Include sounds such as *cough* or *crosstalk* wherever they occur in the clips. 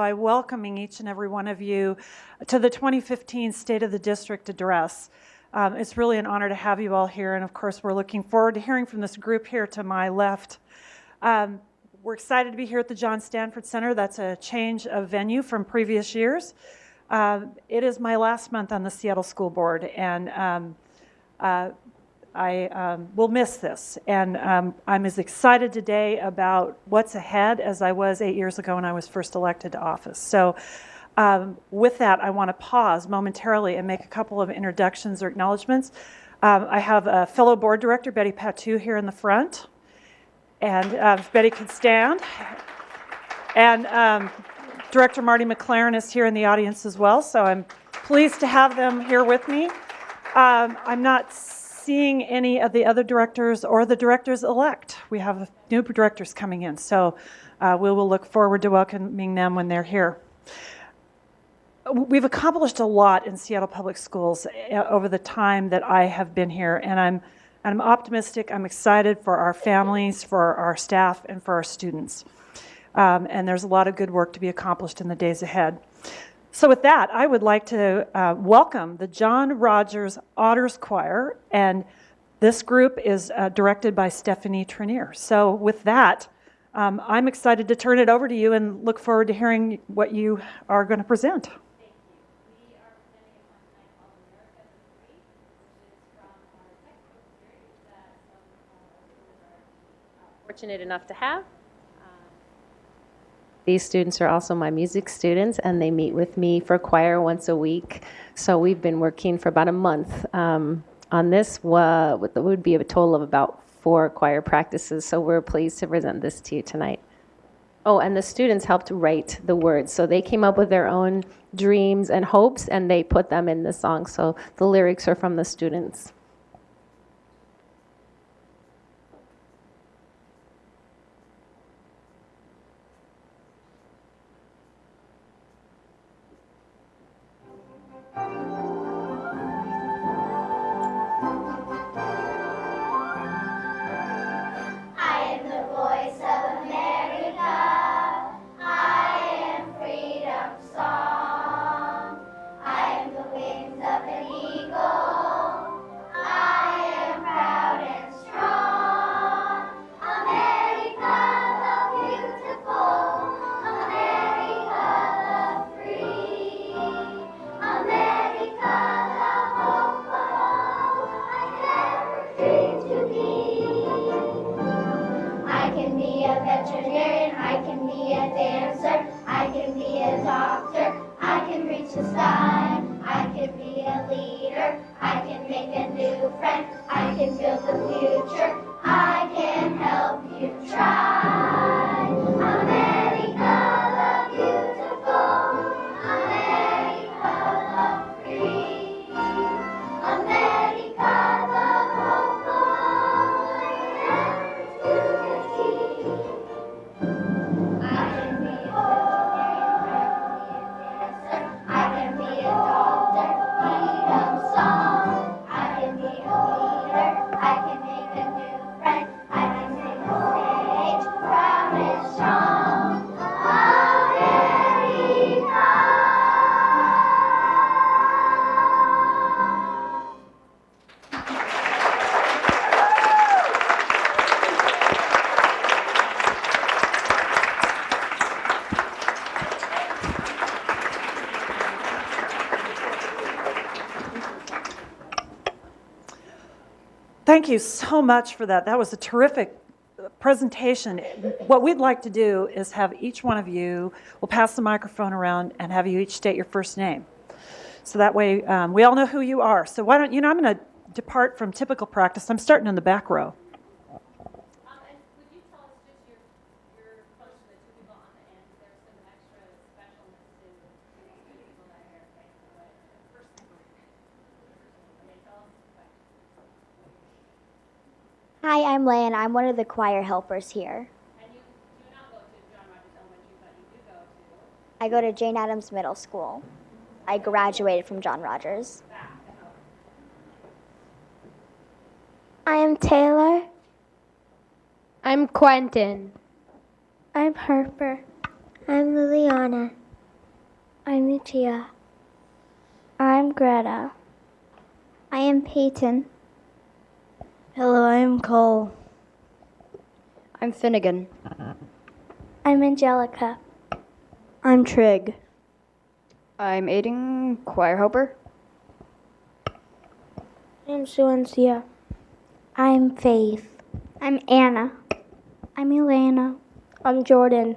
by welcoming each and every one of you to the 2015 State of the District Address. Um, It's really an honor to have you all here, and of course, we're looking forward to hearing from this group here to my left. Um, We're excited to be here at the John Stanford Center. That's a change of venue from previous years. Uh, It is my last month on the Seattle School Board, and um, uh, I um, will miss this. And um, I'm as excited today about what's ahead as I was eight years ago when I was first elected to office. So um, with that, I want to pause momentarily and make a couple of introductions or acknowledgments. Um, I have a fellow board director, Betty Patu, here in the front. And uh, if Betty can stand. And um, Director Marty McLaren is here in the audience as well, so I'm pleased to have them here with me. I'm not seeing any of the other directors or the directors-elect. We have new directors coming in, so uh, we will look forward to welcoming them when they're here. We've accomplished a lot in Seattle Public Schools uh, over the time that I have been here, and I'm, I'm optimistic, I'm excited for our families, for our staff, and for our students. Um, and there's a lot of good work to be accomplished in the days ahead. So with that, I would like to uh, welcome the John Rogers Otters Choir, and this group is uh, directed by Stephanie Trenier. So with that, um, I'm excited to turn it over to you and look forward to hearing what you are going to present. fortunate enough to have. These students are also my music students, and they meet with me for choir once a week. So we've been working for about a month um, on this. Uh, would be a total of about four choir practices. So we're pleased to present this to you tonight. Oh, and the students helped write the words. So they came up with their own dreams and hopes, and they put them in the song. So the lyrics are from the students. Thank you so much for that. That was a terrific presentation. What we'd like to do is have each one of you, we'll pass the microphone around and have you each state your first name. So that way um, we all know who you are. So why don't, you know, I'm going to depart from typical practice. I'm starting in the back row. I'm Leigh, I'm one of the choir helpers here. And you do not go to John Rogers Elementary, but you do go to? I go to Jane Addams Middle School. I graduated from John Rogers. I am Taylor. I'm Quentin. I'm Harper. I'm Liliana. I'm Tia. I'm Greta. I am Peyton. Hello, I'm Cole. I'm Finnegan. I'm Angelica. I'm Trig. I'm Aiden Choir Helper. I'm Suancia. I'm Faith. I'm Anna. I'm Elena. I'm Jordan.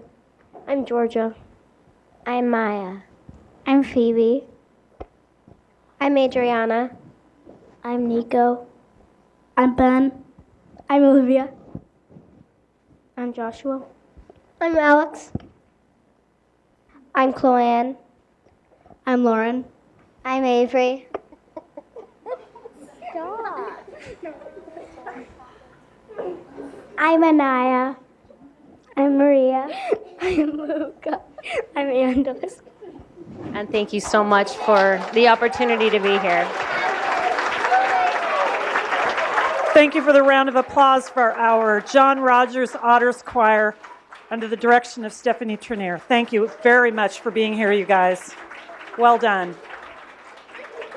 I'm Georgia. I'm Maya. I'm Phoebe. I'm Adriana. I'm Nico. I'm Ben. I'm Olivia. I'm Joshua. I'm Alex. I'm Chloanne. I'm Lauren. I'm Avery. Stop. I'm Anaya. I'm Maria. I'm Luca. I'm Andres. And thank you so much for the opportunity to be here. Thank you for the round of applause for our John Rogers Otters Choir under the direction of Stephanie Trenier. Thank you very much for being here, you guys. Well done.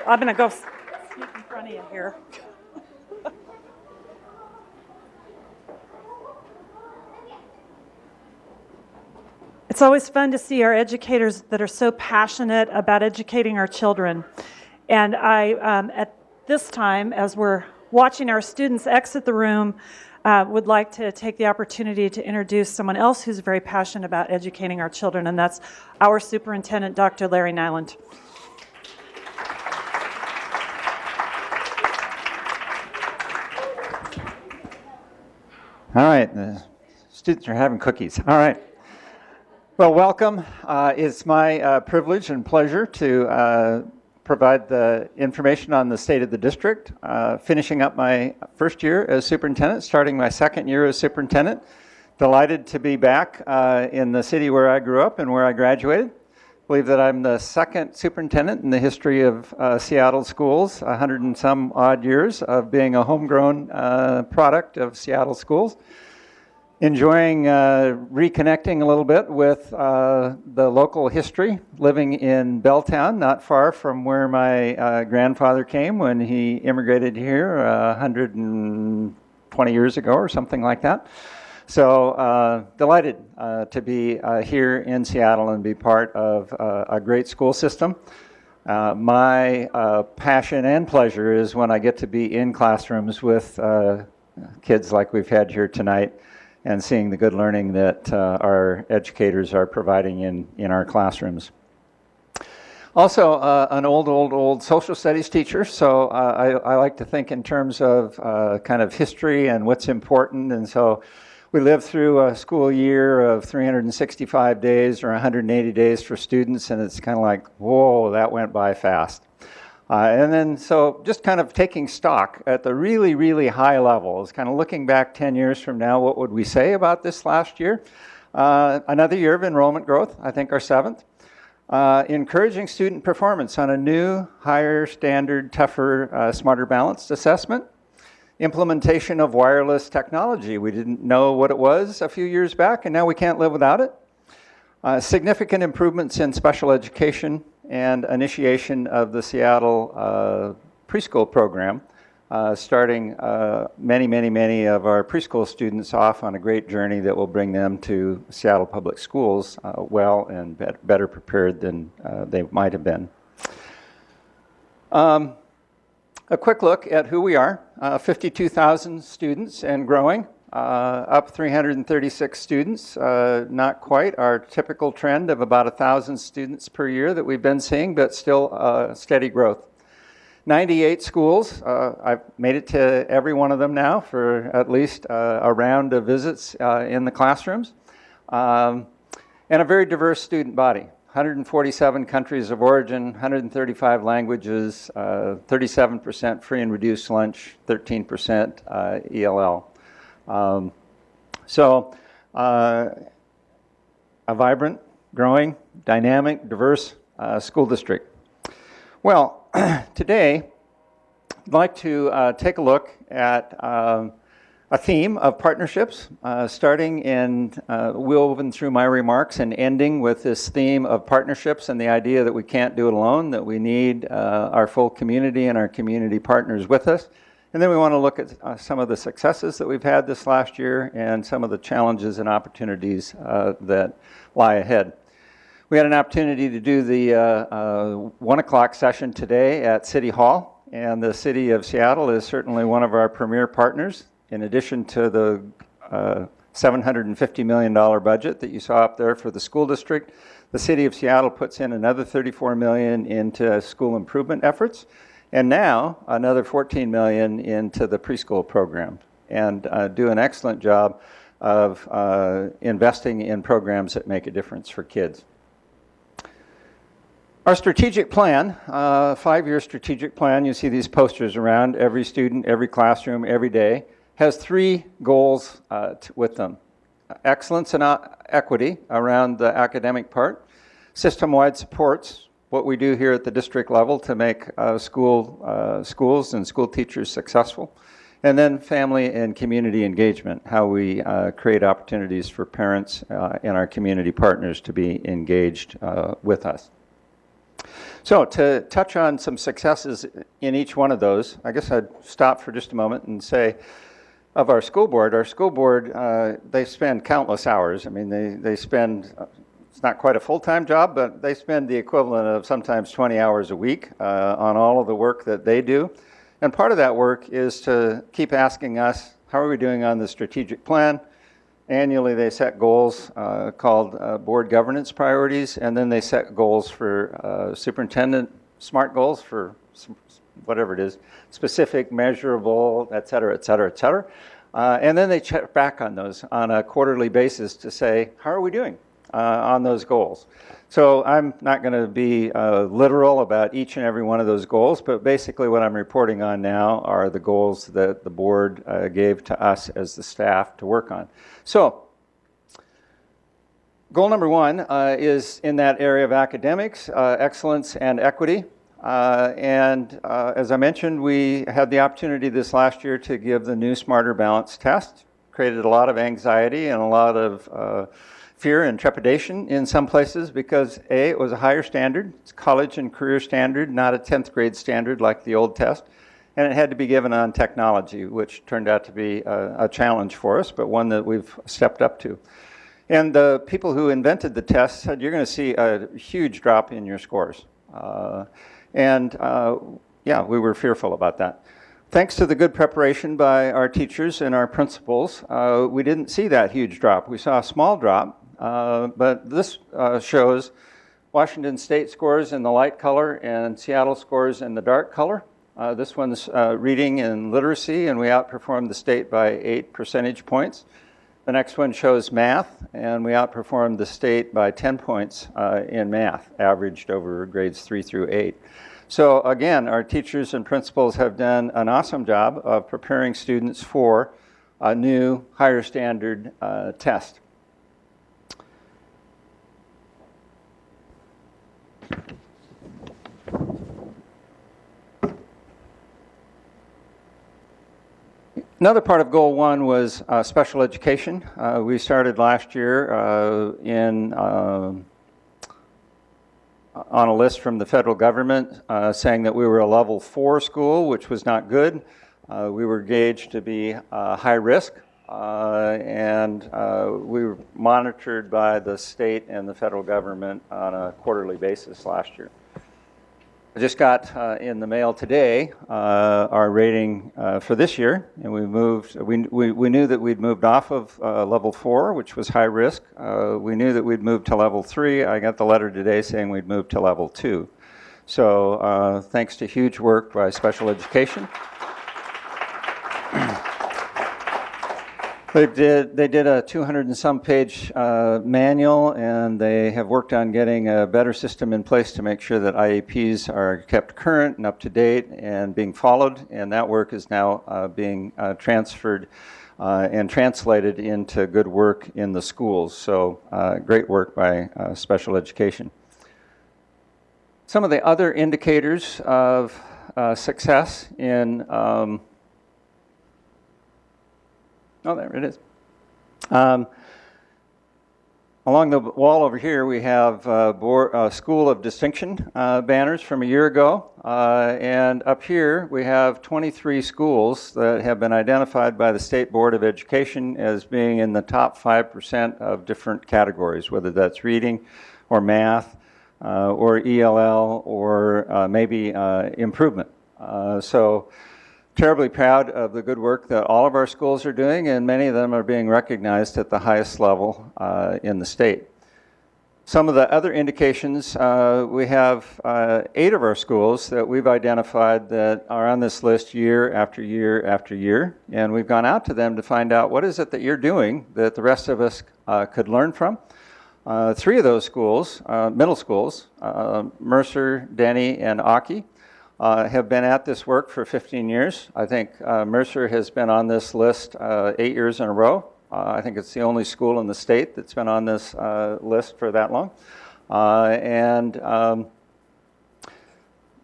I'm going to go sneak in front of you here. *laughs* It's always fun to see our educators that are so passionate about educating our children. And I, um, at this time, as we're watching our students exit the room, uh, would like to take the opportunity to introduce someone else who's very passionate about educating our children, and that's our superintendent, Dr. Larry Nyland. All right, the students are having cookies. All right. Well, welcome. Uh, it's my uh, privilege and pleasure to uh, provide the information on the state of the district. Uh, finishing up my first year as superintendent, starting my second year as superintendent. Delighted to be back uh, in the city where I grew up and where I graduated. believe that I'm the second superintendent in the history of uh, Seattle schools, a hundred and some odd years of being a homegrown uh, product of Seattle schools. Enjoying uh, reconnecting a little bit with uh, the local history, living in Belltown, not far from where my uh, grandfather came when he immigrated here uh, 120 years ago or something like that. So uh, delighted uh, to be uh, here in Seattle and be part of uh, a great school system. Uh, my uh, passion and pleasure is when I get to be in classrooms with uh, kids like we've had here tonight and seeing the good learning that uh, our educators are providing in, in our classrooms. Also, uh, an old, old, old social studies teacher, so uh, I, I like to think in terms of uh, kind of history and what's important, and so we live through a school year of 365 days or 180 days for students, and it's kind of like, whoa, that went by fast. Uh, and then, so just kind of taking stock at the really, really high levels, kind of looking back 10 years from now, what would we say about this last year? Uh, another year of enrollment growth, I think our seventh. Uh, encouraging student performance on a new, higher standard, tougher, uh, smarter balanced assessment. Implementation of wireless technology. We didn't know what it was a few years back, and now we can't live without it. Uh, significant improvements in special education and initiation of the Seattle uh, preschool program, uh, starting uh, many, many, many of our preschool students off on a great journey that will bring them to Seattle Public Schools uh, well and bet better prepared than uh, they might have been. Um, a quick look at who we are. Uh, 52,000 students and growing. Uh, up 336 students, uh, not quite our typical trend of about 1,000 students per year that we've been seeing, but still uh, steady growth. 98 schools, uh, I've made it to every one of them now for at least uh, a round of visits uh, in the classrooms. Um, and a very diverse student body. 147 countries of origin, 135 languages, 37% free and reduced lunch, 13% ELL. Um, so, uh, a vibrant, growing, dynamic, diverse uh, school district. Well, *clears throat* today, I'd like to uh, take a look at um, a theme of partnerships, uh, starting and uh, woven through my remarks and ending with this theme of partnerships and the idea that we can't do it alone, that we need uh, our full community and our community partners with us. And then we want to look at uh, some of the successes that we've had this last year and some of the challenges and opportunities uh, that lie ahead. We had an opportunity to do the uh, uh, one o'clock session today at City Hall, and the City of Seattle is certainly one of our premier partners. In addition to the uh, $750 million budget that you saw up there for the school district, the City of Seattle puts in another 34 million into school improvement efforts, and now another 14 million into the preschool program, and uh, do an excellent job of uh, investing in programs that make a difference for kids. Our strategic plan, uh, five-year strategic plan, you see these posters around every student, every classroom, every day, has three goals uh, with them. Excellence and uh, equity around the academic part, system-wide supports, what we do here at the district level to make uh, school, uh, schools and school teachers successful, and then family and community engagement, how we uh, create opportunities for parents uh, and our community partners to be engaged with us. So to touch on some successes in each one of those, I guess I'd stop for just a moment and say, of our school board, our school board, uh, they spend countless hours. I mean, they, they spend, uh, it's not quite a full-time job, but they spend the equivalent of sometimes 20 hours a week uh, on all of the work that they do. And part of that work is to keep asking us, how are we doing on the strategic plan? Annually, they set goals uh, called uh, board governance priorities, and then they set goals for uh, superintendent, SMART goals for whatever it is, specific, measurable, et cetera, et cetera, et cetera. Uh, and then they check back on those on a quarterly basis to say, how are we doing on those goals? So I'm not going to be uh, literal about each and every one of those goals, but basically what I'm reporting on now are the goals that the board uh, gave to us as the staff to work on. So goal number one uh, is in that area of academics, uh, excellence and equity. Uh, and uh, as I mentioned, we had the opportunity this last year to give the new Smarter Balance test. Created a lot of anxiety and a lot of uh, fear and trepidation in some places because A, it was a higher standard. It's college and career standard, not a 10th grade standard like the old test. And it had to be given on technology, which turned out to be a, a challenge for us, but one that we've stepped up to. And the people who invented the test said, you're going to see a huge drop in your scores. Uh, and uh, yeah, we were fearful about that. Thanks to the good preparation by our teachers and our principals, uh, we didn't see that huge drop. We saw a small drop, uh, but this uh, shows Washington State scores in the light color and Seattle scores in the dark color. Uh, this one's uh, reading and literacy, and we outperformed the state by eight percentage points. The next one shows math, and we outperformed the state by 10 points uh, in math, averaged over grades three through eight. So again, our teachers and principals have done an awesome job of preparing students for a new higher standard test. Another part of goal one was uh, special education. Uh, we started last year uh, in uh, on a list from the federal government uh, saying that we were a level four school, which was not good. Uh, we were gauged to be high risk, and we were monitored by the state and the federal government on a quarterly basis last year. I just got uh, in the mail today uh, our rating uh, for this year, and we moved. We, we, we knew that we'd moved off of uh, level four, which was high risk. Uh, we knew that we'd moved to level three. I got the letter today saying we'd moved to level two. So uh, thanks to huge work by special education. They did, they did a 200 and some page uh, manual and they have worked on getting a better system in place to make sure that IEPs are kept current and up to date and being followed. And that work is now uh, being uh, transferred uh, and translated into good work in the schools. So uh, great work by uh, special education. Some of the other indicators of success in um, Oh, there it is. Um, Along the wall over here, we have uh, board, uh, School of Distinction uh, banners from a year ago. Uh, and up here, we have 23 schools that have been identified by the State Board of Education as being in the top 5% of different categories, whether that's reading or math uh, or ELL or uh, maybe improvement. So terribly proud of the good work that all of our schools are doing, and many of them are being recognized at the highest level uh, in the state. Some of the other indications, uh, we have uh, eight of our schools that we've identified that are on this list year after year after year, and we've gone out to them to find out what is it that you're doing that the rest of us uh, could learn from. Uh, three of those schools, uh, middle schools, Mercer, Denny, and Aki, uh, have been at this work for 15 years. I think uh, Mercer has been on this list uh, eight years in a row. Uh, I think it's the only school in the state that's been on this uh, list for that long. Uh, and um,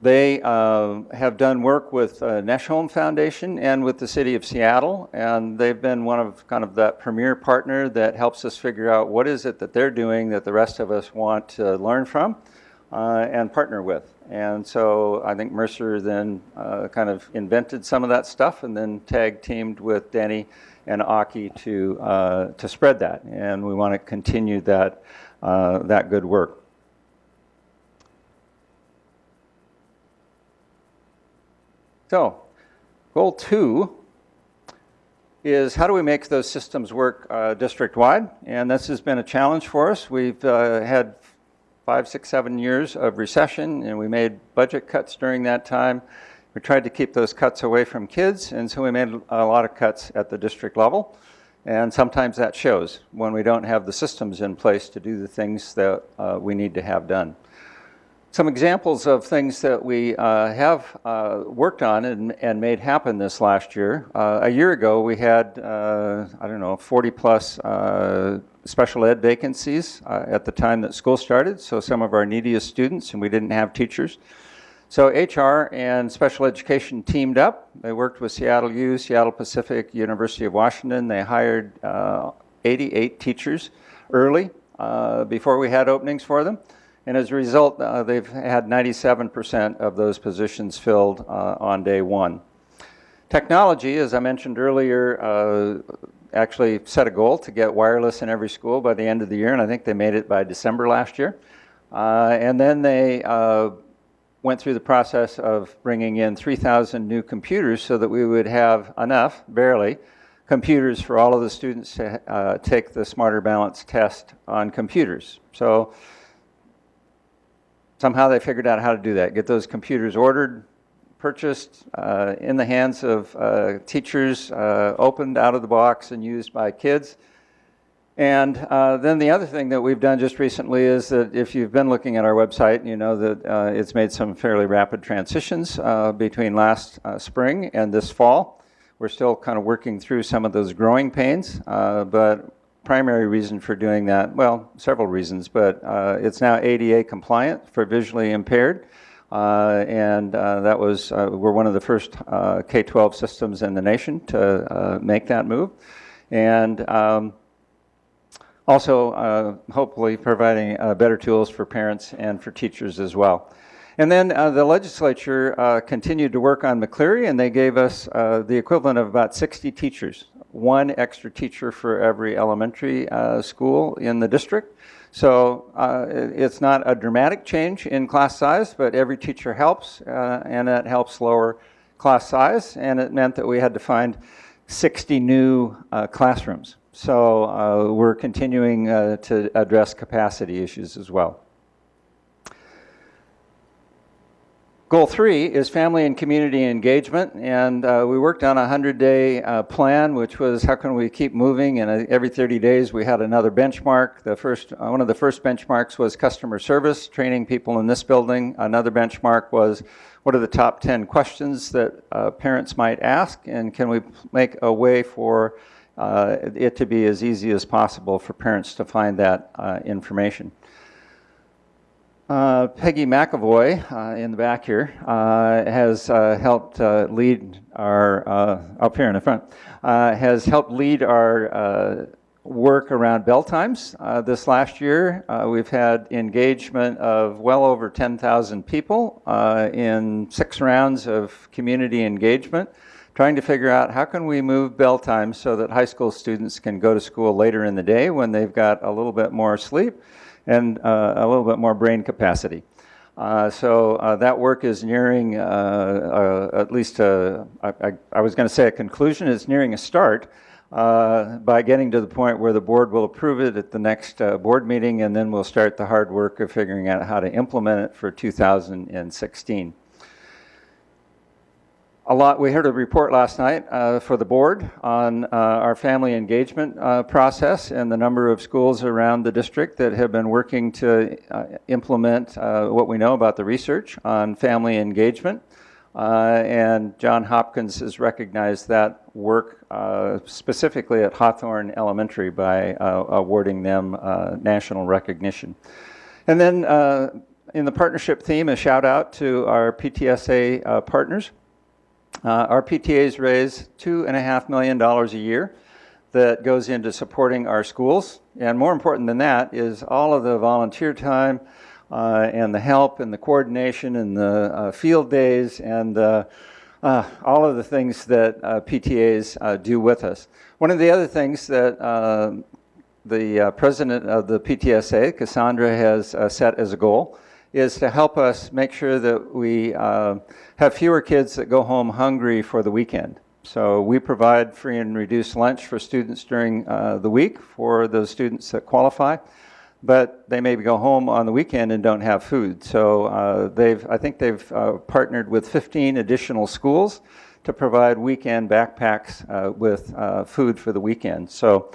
they have done work with Nesholm Foundation and with the city of Seattle, and they've been one of kind of that premier partner that helps us figure out what is it that they're doing that the rest of us want to learn from and partner with. And so I think Mercer then uh, kind of invented some of that stuff and then tag teamed with Denny and Aki to, uh, to spread that. And we want to continue that, uh, that good work. So, goal two is how do we make those systems work uh, district-wide? And this has been a challenge for us. We've uh, had five, six, seven years of recession, and we made budget cuts during that time. We tried to keep those cuts away from kids, and so we made a lot of cuts at the district level. And sometimes that shows when we don't have the systems in place to do the things that uh, we need to have done. Some examples of things that we uh, have uh, worked on and, and, made happen this last year. Uh, a year ago, we had, uh, I don't know, 40 plus uh, special ed vacancies uh, at the time that school started, so some of our neediest students, and we didn't have teachers. So HR and special education teamed up. They worked with Seattle U, Seattle Pacific, University of Washington. They hired uh, 88 teachers early before we had openings for them. And as a result, uh, they've had 97% of those positions filled uh, on day one. Technology, as I mentioned earlier, uh, actually set a goal to get wireless in every school by the end of the year, and I think they made it by December last year. Uh, and then they uh, went through the process of bringing in 3,000 new computers so that we would have enough, barely, computers for all of the students to uh, take the Smarter Balance test on computers. So somehow they figured out how to do that, get those computers ordered, purchased uh, in the hands of uh, teachers, uh, opened out of the box and used by kids. And uh, then the other thing that we've done just recently is that if you've been looking at our website, you know that uh, it's made some fairly rapid transitions between last spring and this fall. We're still kind of working through some of those growing pains, but primary reason for doing that, well, several reasons, but it's now ADA compliant for visually impaired. Uh, and uh, that was, uh, we're one of the first K-12 systems in the nation to make that move. And um, also, hopefully, providing better tools for parents and for teachers as well. And then uh, the legislature uh, continued to work on McCleary, and they gave us uh, the equivalent of about 60 teachers, one extra teacher for every elementary school in the district. So uh, it's not a dramatic change in class size, but every teacher helps, uh, and that helps lower class size, and it meant that we had to find 60 new uh, classrooms. So uh, we're continuing uh, to address capacity issues as well. Goal three is family and community engagement, and uh, we worked on a 100-day uh, plan, which was how can we keep moving, and uh, every 30 days we had another benchmark. The first, uh, one of the first benchmarks was customer service, training people in this building. Another benchmark was what are the top 10 questions that uh, parents might ask, and can we make a way for uh, it to be as easy as possible for parents to find that information. Uh, Pegi McEvoy uh, in the back here uh, has uh, helped uh, lead our, up here in the front, has helped lead our work around bell times. This last year, we've had engagement of well over 10,000 people in six rounds of community engagement, trying to figure out how can we move bell times so that high school students can go to school later in the day when they've got a little bit more sleep and uh, a little bit more brain capacity. Uh, so uh, that work is nearing uh, uh, at least, a, I, was going to say a conclusion, it's nearing a start uh, by getting to the point where the board will approve it at the next uh, board meeting, and then we'll start the hard work of figuring out how to implement it for 2016 a lot. We heard a report last night uh, for the board on uh, our family engagement uh, process and the number of schools around the district that have been working to uh, implement uh, what we know about the research on family engagement. Uh, and John Hopkins has recognized that work specifically at Hawthorne Elementary by awarding them national recognition. And then in the partnership theme, a shout out to our PTSA partners. Uh, our PTAs raise $2.5 million a year that goes into supporting our schools. And more important than that is all of the volunteer time uh, and the help and the coordination and the uh, field days and uh, all of the things that uh, PTAs uh, do with us. One of the other things that the president of the PTSA, Cassandra, has set as a goal is to help us make sure that we uh, have fewer kids that go home hungry for the weekend. So we provide free and reduced lunch for students during uh, the week for those students that qualify, but they maybe go home on the weekend and don't have food. So uh, they've, I think they've uh, partnered with 15 additional schools to provide weekend backpacks uh, with uh, food for the weekend. So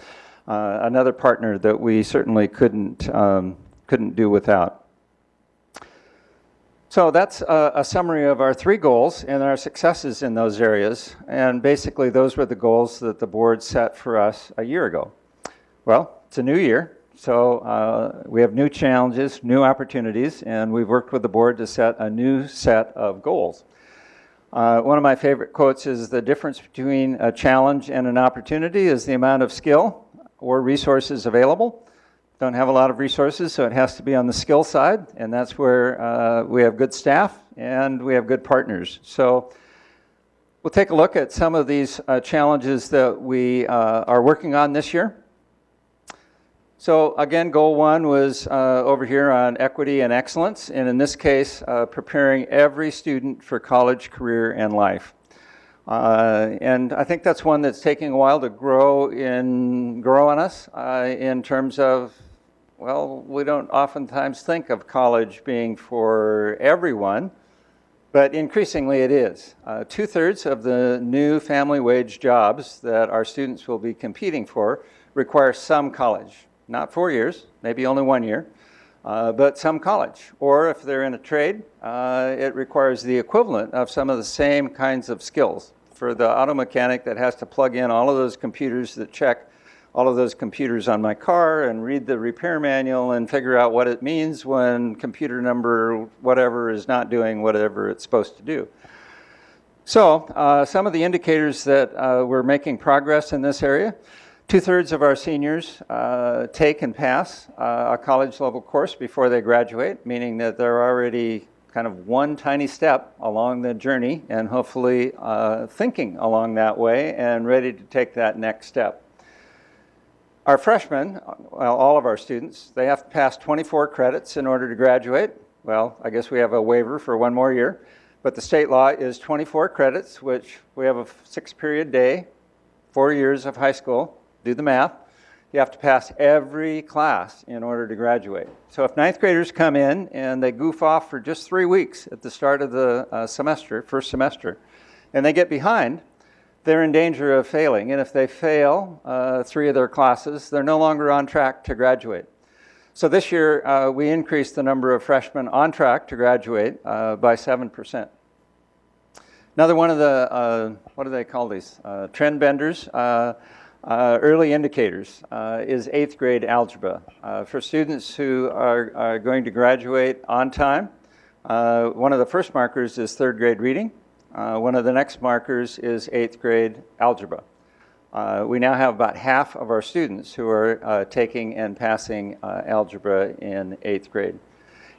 another partner that we certainly couldn't, um, couldn't do without. So that's a, a, summary of our three goals and our successes in those areas. And basically, those were the goals that the board set for us a year ago. Well, it's a new year, so uh, we have new challenges, new opportunities, and we've worked with the board to set a new set of goals. Uh, one of my favorite quotes is the difference between a challenge and an opportunity is the amount of skill or resources available don't have a lot of resources, so it has to be on the skill side, and that's where uh, we have good staff and we have good partners. So we'll take a look at some of these uh, challenges that we uh, are working on this year. So again, goal one was uh, over here on equity and excellence, and in this case, uh, preparing every student for college, career, and life. Uh, and I think that's one that's taking a while to grow in grow on us uh, in terms of well, we don't oftentimes think of college being for everyone, but increasingly it is. Uh, Two-thirds of the new family wage jobs that our students will be competing for require some college. Not four years, maybe only one year, uh, but some college. Or if they're in a trade, uh, it requires the equivalent of some of the same kinds of skills. For the auto mechanic that has to plug in all of those computers that check all of those computers on my car and read the repair manual and figure out what it means when computer number whatever is not doing whatever it's supposed to do. So uh, some of the indicators that uh, we're making progress in this area, two-thirds of our seniors uh, take and pass uh, a college level course before they graduate, meaning that they're already kind of one tiny step along the journey and hopefully uh, thinking along that way and ready to take that next step. Our freshmen, well, all of our students, they have to pass 24 credits in order to graduate. Well, I guess we have a waiver for one more year. But the state law is 24 credits, which we have a six period day, four years of high school. Do the math. You have to pass every class in order to graduate. So if ninth graders come in and they goof off for just three weeks at the start of the uh, semester, first semester, and they get behind, they're in danger of failing. And if they fail uh, three of their classes, they're no longer on track to graduate. So this year, uh, we increased the number of freshmen on track to graduate uh, by 7%. Another one of the, uh, what do they call these? Uh, trend benders. Uh, early indicators is eighth grade algebra. For students who are, are, going to graduate on time, one of the first markers is third grade reading. Uh, one of the next markers is eighth grade algebra. Uh, we now have about half of our students who are taking and passing algebra in eighth grade.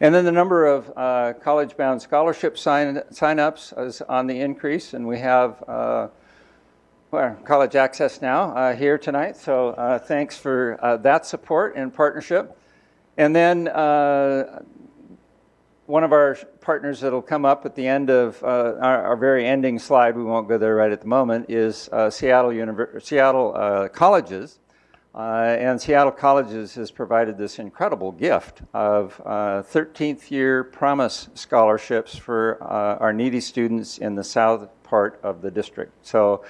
And then the number of uh, college-bound scholarship sign, sign-ups is on the increase, and we have uh, well, College Access Now uh, here tonight. So uh, thanks for uh, that support and partnership. And then uh, one of our partners that'll come up at the end of our, our, very ending slide, we won't go there right at the moment, is Seattle, Univer Seattle Colleges. Uh, and Seattle Colleges has provided this incredible gift of uh, 13th year promise scholarships for uh, our needy students in the south part of the district. So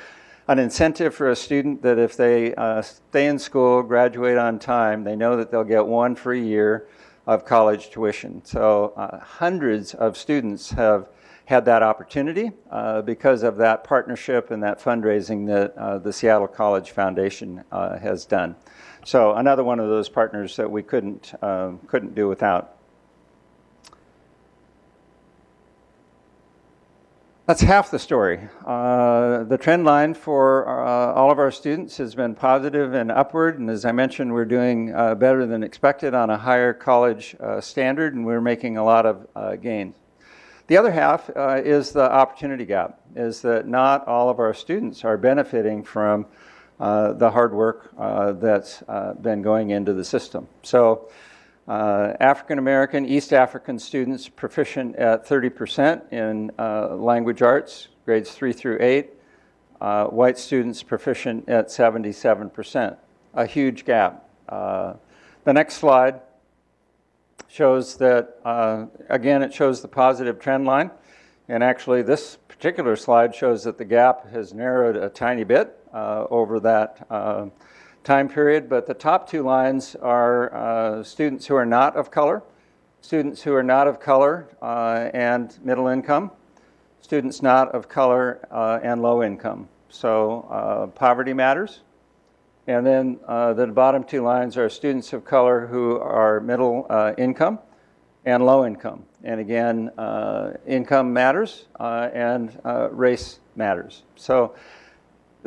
an incentive for a student that if they uh, stay in school, graduate on time, they know that they'll get one free year of college tuition. So uh, hundreds of students have had that opportunity uh, because of that partnership and that fundraising that uh, the Seattle College Foundation uh, has done. So another one of those partners that we couldn't, um, couldn't do without. That's half the story. Uh, the trend line for uh, all of our students has been positive and upward, and as I mentioned, we're doing uh, better than expected on a higher college uh, standard, and we're making a lot of uh, gains. The other half uh, is the opportunity gap, is that not all of our students are benefiting from the hard work that's been going into the system. So uh, African American, East African students proficient at 30% in uh, language arts, grades three through eight. white students proficient at 77%, a huge gap. the next slide shows that, uh, again, it shows the positive trend line. And actually, this particular slide shows that the gap has narrowed a tiny bit uh, over that uh, time period. But the top two lines are uh, students who are not of color, students who are not of color uh, and middle income, students not of color uh, and low income. So poverty matters. And then uh, the bottom two lines are students of color who are middle uh, income and low income. And again, uh, income matters uh, and uh, race matters. So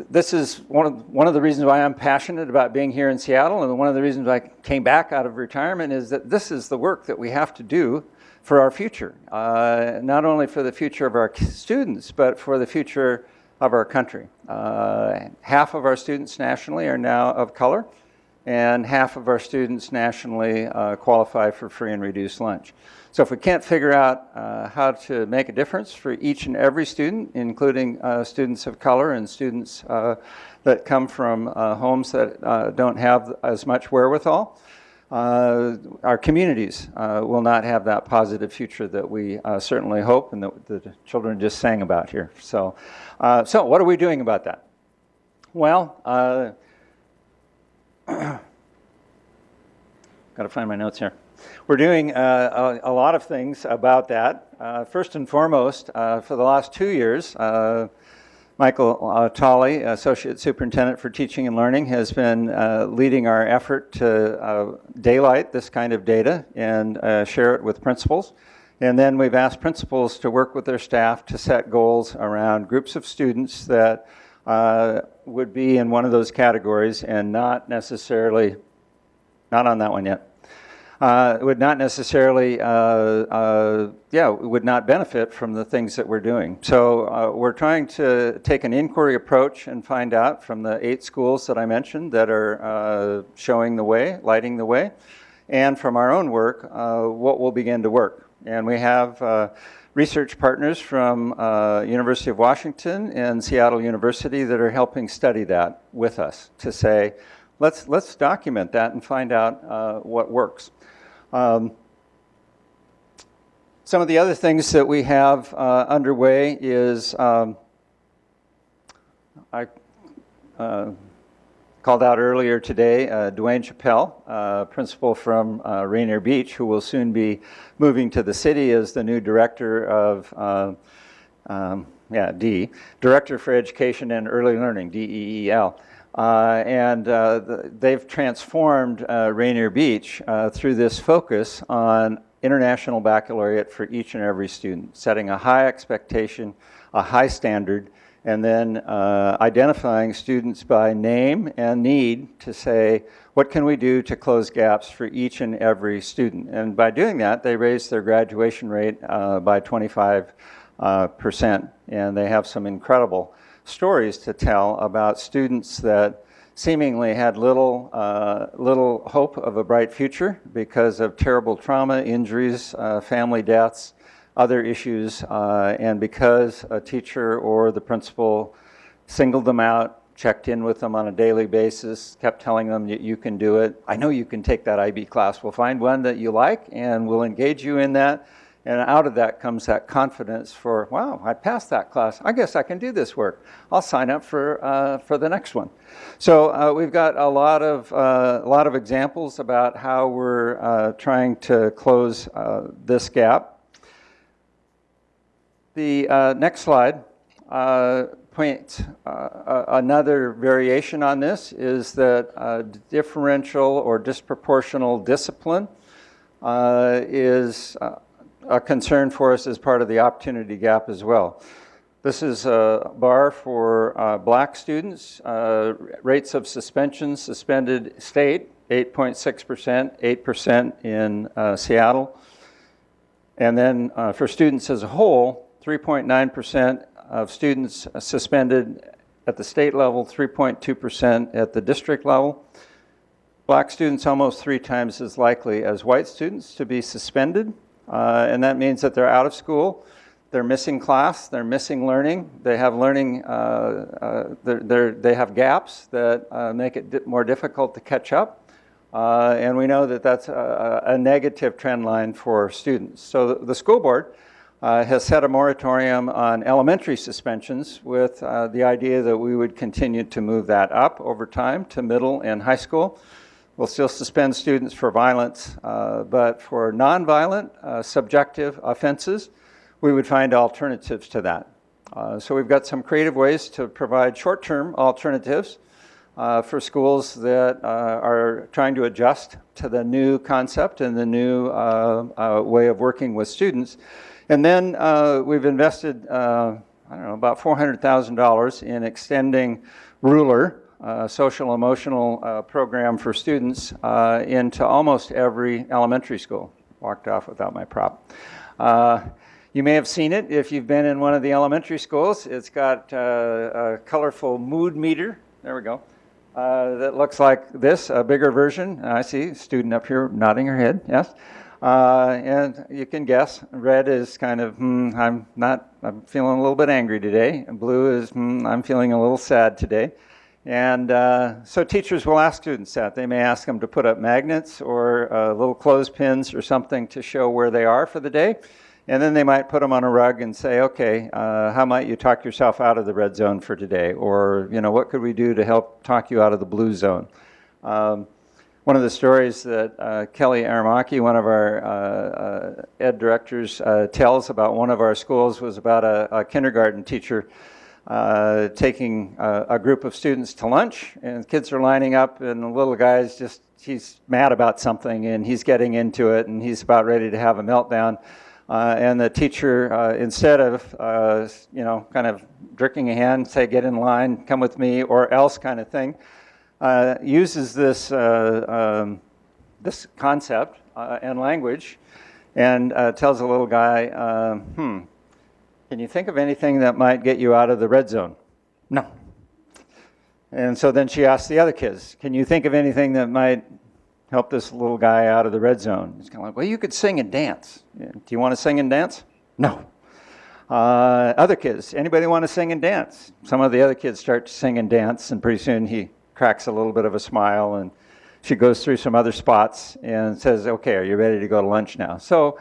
this is one of, one of the reasons why I'm passionate about being here in Seattle and one of the reasons I came back out of retirement is that this is the work that we have to do for our future. Uh, not only for the future of our students, but for the future of our country. Uh, half of our students nationally are now of color, and half of our students nationally uh, qualify for free and reduced lunch. So if we can't figure out uh, how to make a difference for each and every student, including uh, students of color and students uh, that come from uh, homes that don't have as much wherewithal, uh, our communities uh, will not have that positive future that we uh, certainly hope and that the children just sang about here. So, uh, so what are we doing about that? Well, uh, *clears throat* got to find my notes here. We're doing uh, a, a, lot of things about that. first and foremost, for the last two years, Michael uh, Tolley, Associate Superintendent for Teaching and Learning, has been uh, leading our effort to uh, daylight this kind of data and uh, share it with principals. And then we've asked principals to work with their staff to set goals around groups of students that uh, would be in one of those categories and not necessarily, not on that one yet, uh, would not necessarily, uh, uh, yeah, would not benefit from the things that we're doing. So uh, we're trying to take an inquiry approach and find out from the eight schools that I mentioned that are uh, showing the way, lighting the way, and from our own work, uh, what will begin to work. And we have research partners from University of Washington and Seattle University that are helping study that with us to say, let's, let's document that and find out what works. Um, some of the other things that we have uh, underway is um, I uh, called out earlier today uh, Dwane Chappelle, uh, principal from uh, Rainier Beach, who will soon be moving to the city as the new director of, uh, um, yeah, D, Director for Education and Early Learning, DEEL. Uh, and uh, the, they've transformed uh, Rainier Beach uh, through this focus on international baccalaureate for each and every student, setting a high expectation, a high standard, and then uh, identifying students by name and need to say, what can we do to close gaps for each and every student? And by doing that, they raised their graduation rate uh, by 25 uh, percent, and they have some incredible stories to tell about students that seemingly had little, uh, little hope of a bright future because of terrible trauma, injuries, uh, family deaths, other issues, uh, and because a teacher or the principal singled them out, checked in with them on a daily basis, kept telling them that you can do it. I know you can take that IB class. We'll find one that you like and we'll engage you in that. And out of that comes that confidence for, wow, I passed that class. I guess I can do this work. I'll sign up for, uh, for the next one. So uh, we've got a lot of, uh, a lot of examples about how we're uh, trying to close uh, this gap. The uh, next slide points another variation on this is that differential or disproportional discipline is a concern for us as part of the opportunity gap as well. This is a bar for uh, black students. Uh, rates of suspension, suspended state, 8.6%, 8% in uh, Seattle. And then uh, for students as a whole, 3.9% of students suspended at the state level, 3.2% at the district level. Black students almost three times as likely as white students to be suspended. Uh, and that means that they're out of school, they're missing class, they're missing learning, they have learning, uh, uh, they're, they're, they have gaps that uh, make it di more difficult to catch up. Uh, and we know that that's a, a, negative trend line for students. So the, the school board has set a moratorium on elementary suspensions with the idea that we would continue to move that up over time to middle and high school. We'll still suspend students for violence, uh, but for nonviolent, uh, subjective offenses, we would find alternatives to that. Uh, so we've got some creative ways to provide short-term alternatives uh, for schools that are trying to adjust to the new concept and the new way of working with students. And then uh, we've invested, uh, I don't know, about $400,000 in extending Ruler, uh, social emotional uh, program for students, uh, into almost every elementary school. Walked off without my prop. Uh, you may have seen it if you've been in one of the elementary schools. It's got a colorful mood meter. There we go. that looks like this, a bigger version. I see student up here nodding her head, yes. Uh, and you can guess, red is kind of, hmm, I'm not, I'm feeling a little bit angry today. And blue is, hmm, I'm feeling a little sad today. And uh, so teachers will ask students that. They may ask them to put up magnets or uh, little clothespins or something to show where they are for the day. And then they might put them on a rug and say, okay, uh, how might you talk yourself out of the red zone for today? Or, you know, what could we do to help talk you out of the blue zone? Um, one of the stories that uh, Kelly Aramaki, one of our uh, uh, ed directors, uh, tells about one of our schools was about a, a kindergarten teacher uh, taking a, a, group of students to lunch, and kids are lining up, and the little guy's just, he's mad about something, and he's getting into it, and he's about ready to have a meltdown. Uh, and the teacher, instead of, you know, kind of jerking a hand, say, get in line, come with me, or else kind of thing, uh, uses this, uh, um, this concept uh, and language and uh, tells a little guy, uh, hmm, can you think of anything that might get you out of the red zone? No. And so then she asks the other kids, can you think of anything that might help this little guy out of the red zone? He's kind of like, well, you could sing and dance. Do you want to sing and dance? No. Uh, other kids, anybody want to sing and dance? Some of the other kids start to sing and dance, and pretty soon he cracks a little bit of a smile and she goes through some other spots and says, okay, are you ready to go to lunch now? So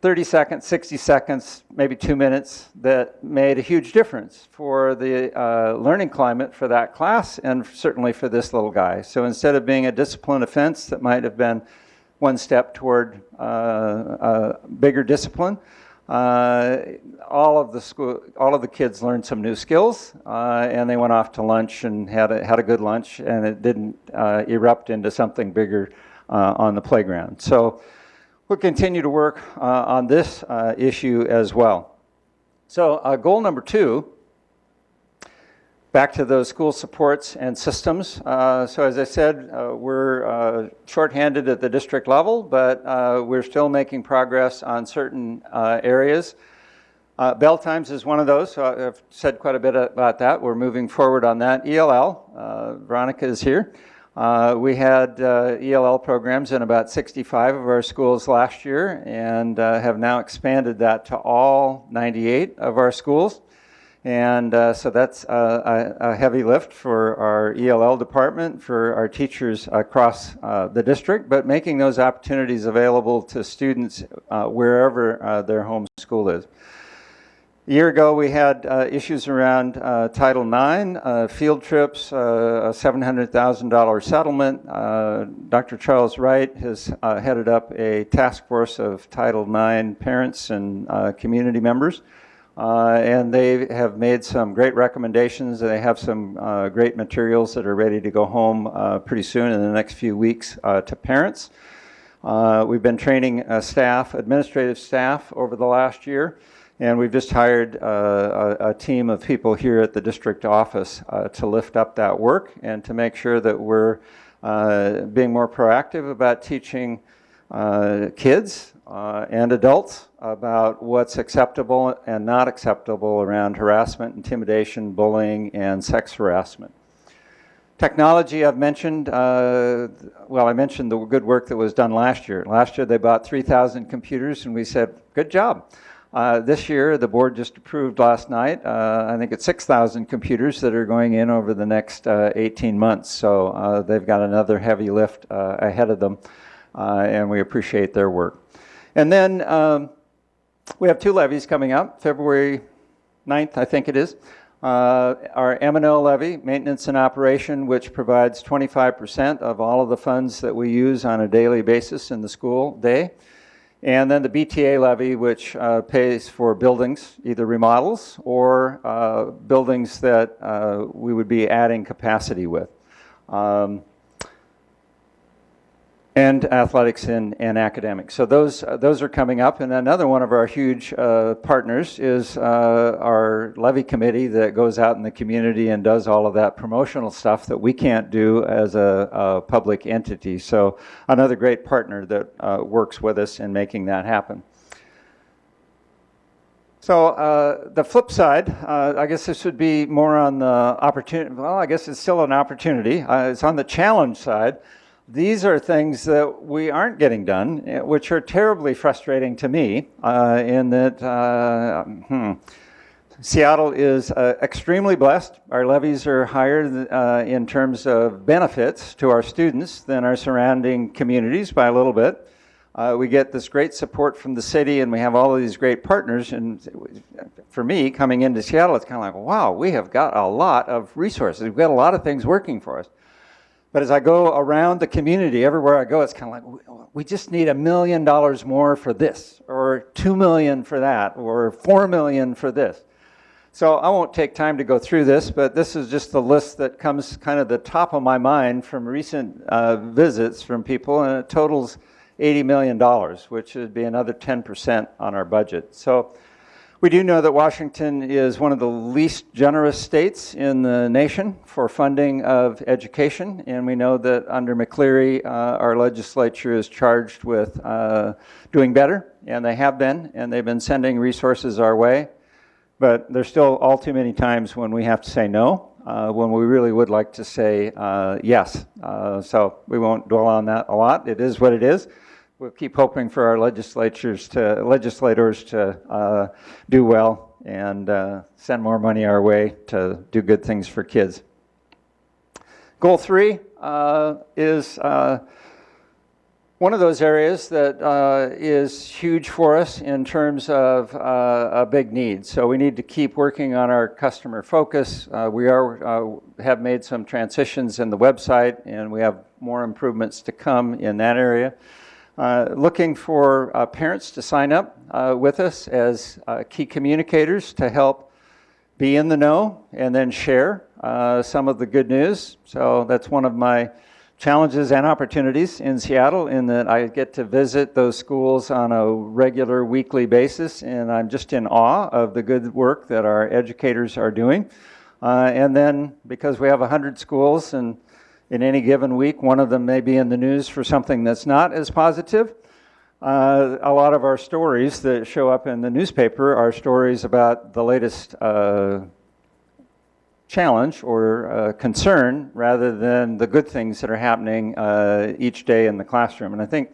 30 seconds, 60 seconds, maybe two minutes that made a huge difference for the uh, learning climate for that class and certainly for this little guy. So instead of being a discipline offense that might have been one step toward uh, bigger discipline, uh, all of the school, all of the kids learned some new skills, uh, and they went off to lunch and had a, had a good lunch, and it didn't uh, erupt into something bigger uh, on the playground. So we'll continue to work uh, on this uh, issue as well. So uh, goal number two back to those school supports and systems. Uh, so as I said, uh, we're shorthanded at the district level, but we're still making progress on certain areas. Uh, bell times is one of those, so I've said quite a bit about that. We're moving forward on that. ELL, uh, Veronica is here. Uh, we had uh, ELL programs in about 65 of our schools last year and uh, have now expanded that to all 98 of our schools. And uh, so that's a, a heavy lift for our ELL department, for our teachers across uh, the district, but making those opportunities available to students uh, wherever their home school is. A year ago, we had uh, issues around uh, Title IX, uh, field trips, uh, a $700,000 settlement. Uh, Dr. Charles Wright has uh, headed up a task force of Title IX parents and community members. And they have made some great recommendations. They have some great materials that are ready to go home pretty soon in the next few weeks to parents. We've been training staff, administrative staff, over the last year, and we've just hired uh, a, a team of people here at the district office uh, to lift up that work and to make sure that we're uh, being more proactive about teaching uh, kids uh, and adults about what's acceptable and not acceptable around harassment, intimidation, bullying, and sex harassment. Technology I've mentioned, uh, well, I mentioned the good work that was done last year. Last year they bought 3,000 computers and we said, good job. Uh, this year, the board just approved last night, uh, I think it's 6,000 computers that are going in over the next uh, 18 months. So uh, they've got another heavy lift uh, ahead of them uh, and we appreciate their work. And then um, we have two levies coming up, February 9th, I think it is. Our M&O levy, maintenance and operation, which provides 25% of all of the funds that we use on a daily basis in the school day. And then the BTA levy, which uh, pays for buildings, either remodels or uh, buildings that uh, we would be adding capacity with. Um, and athletics and, and academics. So those, uh, those are coming up. And another one of our huge uh, partners is uh, our levy committee that goes out in the community and does all of that promotional stuff that we can't do as a, a public entity. So another great partner that uh, works with us in making that happen. So uh, the flip side, uh, I guess this would be more on the opportunity. Well, I guess it's still an opportunity. Uh, it's on the challenge side. These are things that we aren't getting done, eh, which are terribly frustrating to me. Uh, in that, uh, hmm, Seattle is uh, extremely blessed. Our levies are higher uh, in terms of benefits to our students than our surrounding communities by a little bit. Uh, we get this great support from the city and we have all of these great partners. And for me, coming into Seattle, it's kind of like, wow, we have got a lot of resources. We've got a lot of things working for us. But as I go around the community, everywhere I go, it's kind of like, we just need a million dollars more for this, or two million for that, or four million for this. So I won't take time to go through this, but this is just the list that comes kind of the top of my mind from recent uh, visits from people, and it totals $80 million, which would be another 10% on our budget. So we do know that Washington is one of the least generous states in the nation for funding of education, and we know that under McCleary, uh, our legislature is charged with uh, doing better, and they have been, and they've been sending resources our way. But there's still all too many times when we have to say no, uh, when we really would like to say uh, yes. Uh, so we won't dwell on that a lot. It is what it is we'll keep hoping for our legislatures to legislators to uh, do well and uh, send more money our way to do good things for kids. Goal three uh, is uh, one of those areas that uh, is huge for us in terms of uh, a big need. So we need to keep working on our customer focus. we are have made some transitions in the website, and we have more improvements to come in that area. Uh, looking for uh, parents to sign up uh, with us as uh, key communicators to help be in the know and then share uh, some of the good news. So that's one of my challenges and opportunities in Seattle in that I get to visit those schools on a regular weekly basis and I'm just in awe of the good work that our educators are doing. And then because we have 100 schools and in any given week, one of them may be in the news for something that's not as positive. Uh, a lot of our stories that show up in the newspaper are stories about the latest uh, challenge or uh, concern rather than the good things that are happening uh, each day in the classroom. And I think,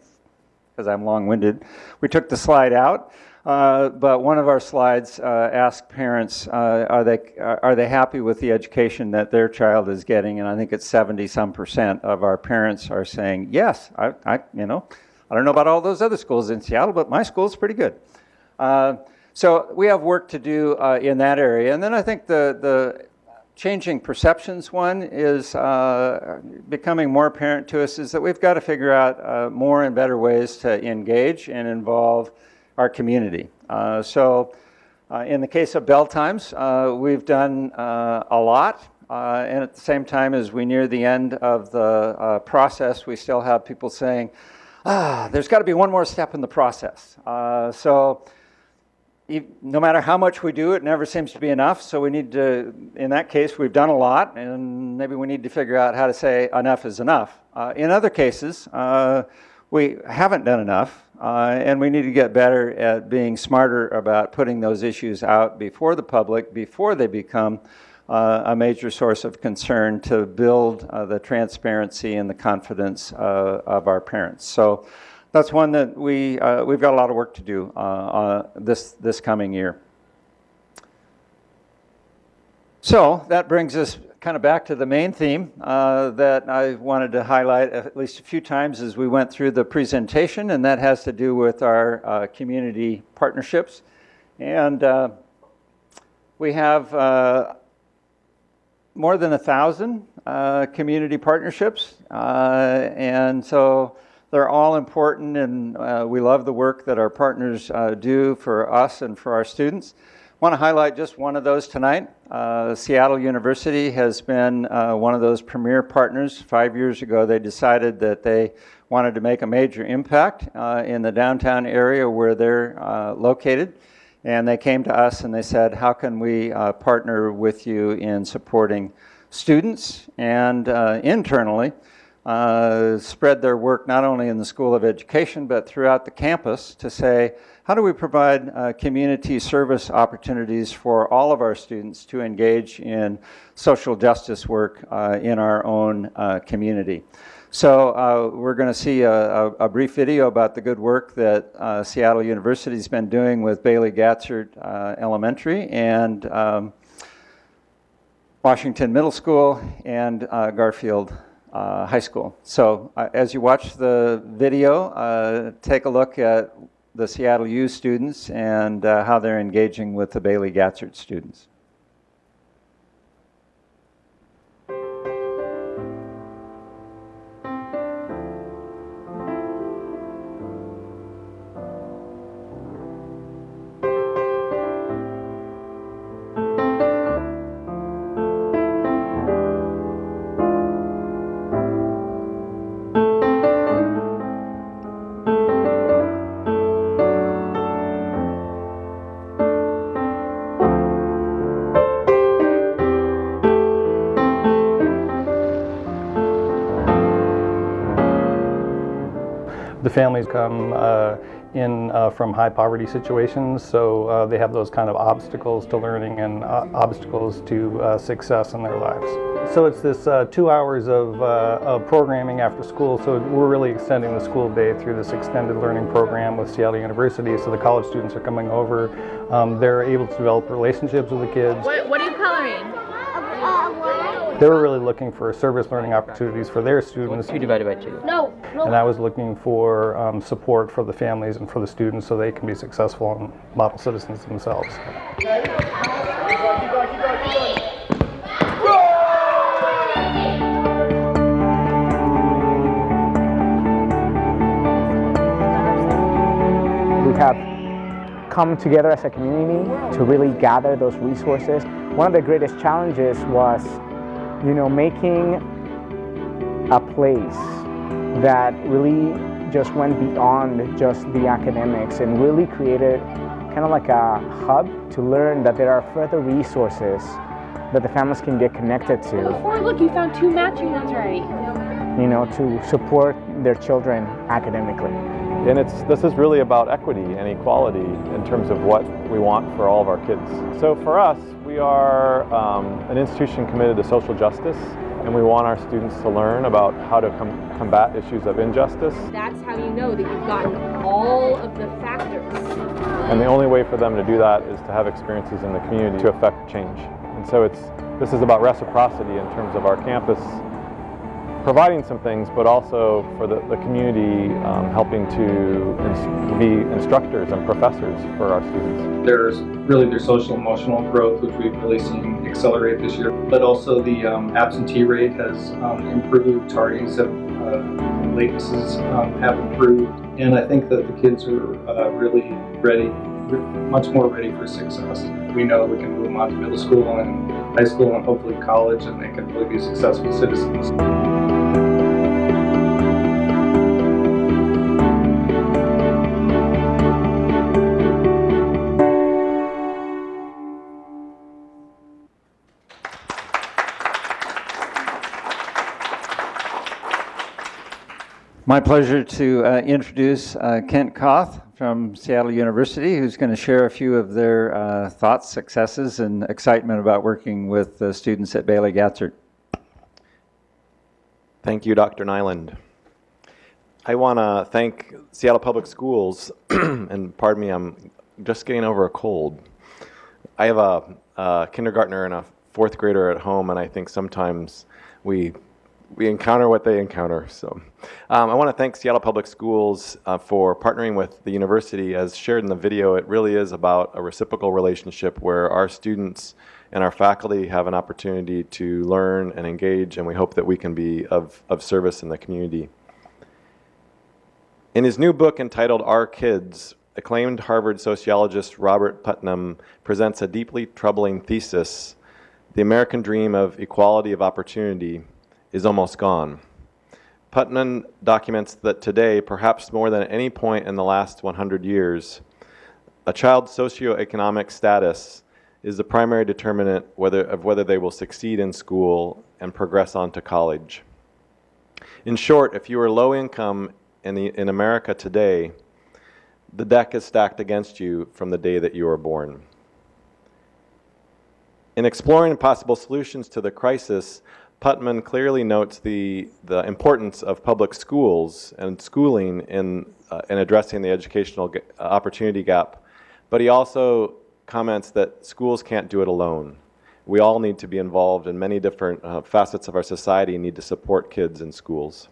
because I'm long-winded, we took the slide out. Uh, but one of our slides uh, asked parents, uh, are, they, are they happy with the education that their child is getting? And I think it's 70 some percent of our parents are saying, yes, I, I, you know, I don't know about all those other schools in Seattle, but my school's pretty good. Uh, so we have work to do uh, in that area. And then I think the, the changing perceptions one is uh, becoming more apparent to us is that we've got to figure out more and better ways to engage and involve our community. Uh, so uh, in the case of Bell Times, uh, we've done uh, a lot. Uh, and at the same time, as we near the end of the uh, process, we still have people saying, ah, there's got to be one more step in the process. so no matter how much we do, it never seems to be enough. So we need to, in that case, we've done a lot, and maybe we need to figure out how to say enough is enough. in other cases, we haven't done enough, uh, and we need to get better at being smarter about putting those issues out before the public, before they become uh, a major source of concern to build uh, the transparency and the confidence uh, of our parents. So that's one that we, uh, we've got a lot of work to do uh, this, this coming year. So that brings us kind of back to the main theme uh, that I wanted to highlight at least a few times as we went through the presentation, and that has to do with our uh, community partnerships. And uh, we have uh, more than a thousand uh, community partnerships, uh, and so they're all important, and we love the work that our partners do for us and for our students want to highlight just one of those tonight. Uh, Seattle University has been uh, one of those premier partners. Five years ago, they decided that they wanted to make a major impact uh, in the downtown area where they're uh, located. And they came to us and they said, how can we uh, partner with you in supporting students and uh, internally spread their work not only in the School of Education, but throughout the campus to say, how do we provide uh, community service opportunities for all of our students to engage in social justice work uh, in our own uh, community? So uh, we're going to see a, a, a, brief video about the good work that uh, Seattle University has been doing with Bailey Gatzert uh, Elementary and um, Washington Middle School and Garfield High School. So as you watch the video, take a look at the Seattle U students and uh, how they're engaging with the Bailey Gatzert students. Families come uh, in uh, from high poverty situations, so uh, they have those kind of obstacles to learning and uh, obstacles to uh, success in their lives. So it's this uh, two hours of, of, programming after school, so we're really extending the school day through this extended learning program with Seattle University, so the college students are coming over. Um, they're able to develop relationships with the kids. What, what are you coloring? They were really looking for service learning opportunities for their students. Two divided by two. No. no. And I was looking for um, support for the families and for the students so they can be successful and model citizens themselves. We have come together as a community to really gather those resources. One of the greatest challenges was, you know, making a place that really just went beyond just the academics and really created kind of like a hub to learn that there are further resources that the families can get connected to, Before, look, you found two matching ones already. you know, to support their children academically. And it's, this is really about equity and equality in terms of what we want for all of our kids. So for us, we are um, an institution committed to social justice and we want our students to learn about how to com- combat issues of injustice. That's how you know that you've gotten all of the factors. And the only way for them to do that is to have experiences in the community to affect change. And so it's, this is about reciprocity in terms of our campus providing some things, but also for the, the community um, helping to be instructors and professors for our students. There's really their social emotional growth, which we've really seen accelerate this year. But also the um, absentee rate has um, improved, tardies have, uh, latencies um, have improved, and I think that the kids are uh, really ready, much more ready for success. We know we can move them on to middle school and high school and hopefully college, and they can really be successful citizens. My pleasure to uh, introduce uh, Kent Koth from Seattle University, who's going to share a few of their uh, thoughts, successes, and excitement about working with uh, students at Bailey Gatzert. Thank you, Dr. Nyland. I want to thank Seattle Public Schools, *clears throat* and pardon me, I'm just getting over a cold. I have a, a kindergartner and a fourth grader at home, and I think sometimes we we encounter what they encounter. So um, I want to thank Seattle Public Schools uh, for partnering with the university. As shared in the video, it really is about a reciprocal relationship where our students and our faculty have an opportunity to learn and engage, and we hope that we can be of, of service in the community. In his new book entitled Our Kids, acclaimed Harvard sociologist Robert Putnam presents a deeply troubling thesis, the American dream of equality of opportunity is almost gone. Putnam documents that today, perhaps more than at any point in the last 100 years, a child's socioeconomic status is the primary determinant whether, of whether they will succeed in school and progress on to college. In short, if you are low income in, the, in America today, the deck is stacked against you from the day that you were born. In exploring possible solutions to the crisis, Putnam clearly notes the, the importance of public schools and schooling in, uh, in addressing the educational ga- opportunity gap, but he also comments that schools can't do it alone. We all need to be involved in many different uh, facets of our society and need to support kids in schools.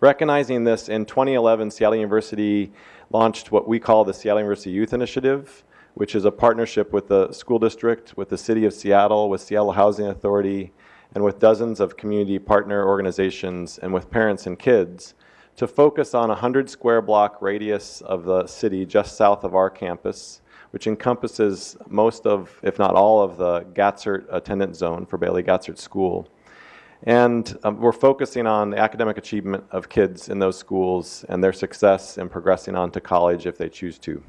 Recognizing this, in 2011, Seattle University launched what we call the Seattle University Youth Initiative, which is a partnership with the school district, with the city of Seattle, with Seattle Housing Authority, and with dozens of community partner organizations and with parents and kids to focus on a 100 square block radius of the city just south of our campus, which encompasses most of, if not all of the Gatzert attendance zone for Bailey Gatzert School. And um, we're focusing on the academic achievement of kids in those schools and their success in progressing on to college if they choose to.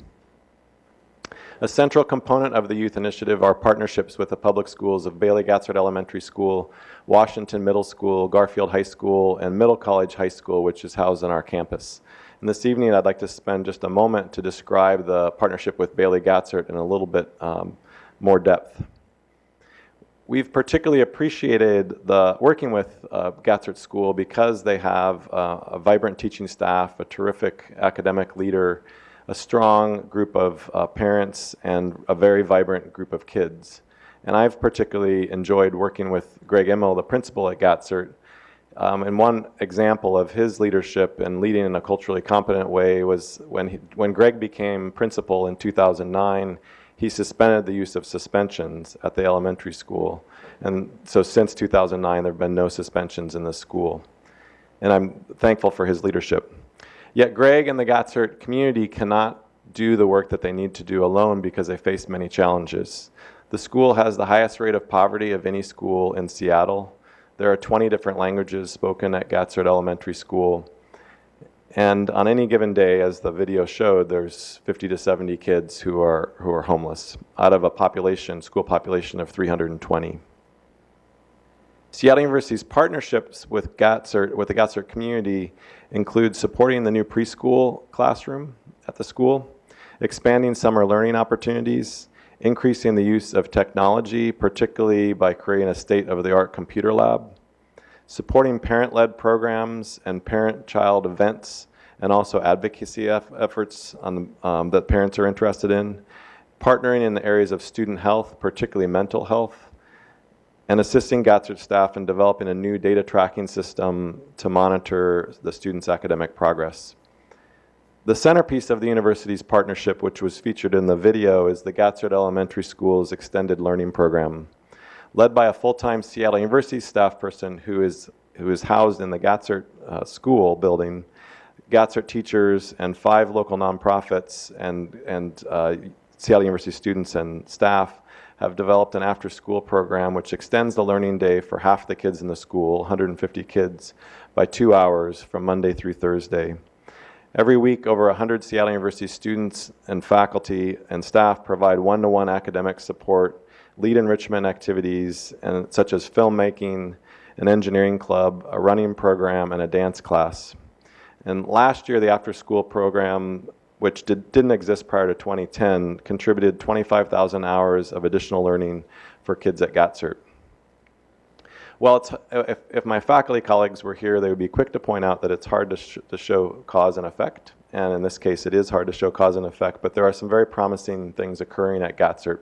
A central component of the youth initiative are partnerships with the public schools of Bailey Gatzert Elementary School, Washington Middle School, Garfield High School, and Middle College High School, which is housed on our campus. And this evening, I'd like to spend just a moment to describe the partnership with Bailey Gatzert in a little bit um, more depth. We've particularly appreciated the working with uh, Gatzert School because they have uh, a vibrant teaching staff, a terrific academic leader, a strong group of uh, parents, and a very vibrant group of kids. And I've particularly enjoyed working with Greg Immel, the principal at Gatzert. Um, and one example of his leadership and leading in a culturally competent way was when, he, when Greg became principal in 2009, he suspended the use of suspensions at the elementary school. And so since 2009, there have been no suspensions in the school. And I'm thankful for his leadership. Yet Greg and the Gatzert community cannot do the work that they need to do alone because they face many challenges. The school has the highest rate of poverty of any school in Seattle. There are 20 different languages spoken at Gatzert Elementary School. And on any given day, as the video showed, there's 50 to 70 kids who are, who are homeless out of a population, school population of 320. Seattle University's partnerships with Gatzert, with the Gatzert community include supporting the new preschool classroom at the school, expanding summer learning opportunities, increasing the use of technology, particularly by creating a state-of-the-art computer lab, supporting parent-led programs and parent-child events, and also advocacy eff efforts um, that parents are interested in, partnering in the areas of student health, particularly mental health, and assisting Gatzert staff in developing a new data tracking system to monitor the students' academic progress. The centerpiece of the university's partnership, which was featured in the video, is the Gatzert Elementary School's Extended Learning Program. Led by a full-time Seattle University staff person who is, who is housed in the Gatzert uh, School building, Gatzert teachers and five local nonprofits and, and uh, Seattle University students and staff have developed an after-school program which extends the learning day for half the kids in the school, 150 kids, by two hours from Monday through Thursday. Every week, over 100 Seattle University students and faculty and staff provide one-to-one academic support, lead enrichment activities, and, such as filmmaking, an engineering club, a running program, and a dance class. And last year, the after-school program, which did, didn't exist prior to 2010, contributed 25,000 hours of additional learning for kids at Gatzert. Well, if, if my faculty colleagues were here, they would be quick to point out that it's hard to, sh to show cause and effect. And in this case, it is hard to show cause and effect, but there are some very promising things occurring at Gatzert.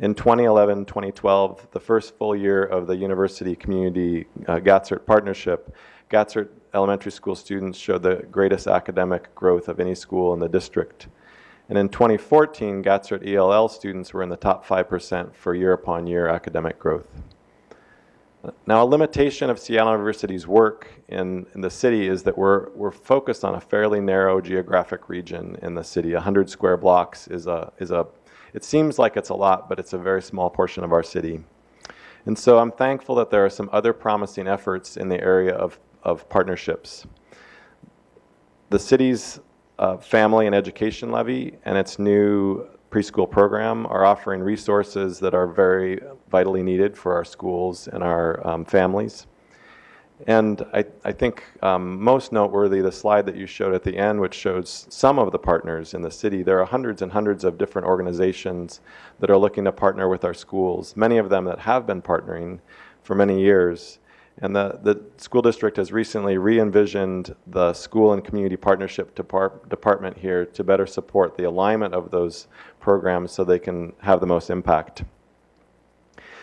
In 2011, 2012, the first full year of the university community uh, partnership, Gatzert elementary school students showed the greatest academic growth of any school in the district. And in 2014, Gatzert ELL students were in the top 5% for year upon year academic growth. Now, a limitation of Seattle University's work in, in the city is that we're, we're focused on a fairly narrow geographic region in the city. 100 square blocks is a, is a, it seems like it's a lot, but it's a very small portion of our city. And so I'm thankful that there are some other promising efforts in the area of, of partnerships. The city's uh, family and education levy and its new preschool program are offering resources that are very vitally needed for our schools and our um, families. And I, I think um, most noteworthy, the slide that you showed at the end, which shows some of the partners in the city. There are hundreds and hundreds of different organizations that are looking to partner with our schools, many of them that have been partnering for many years. And the, the school district has recently re-envisioned the school and community partnership depart, department here to better support the alignment of those programs so they can have the most impact.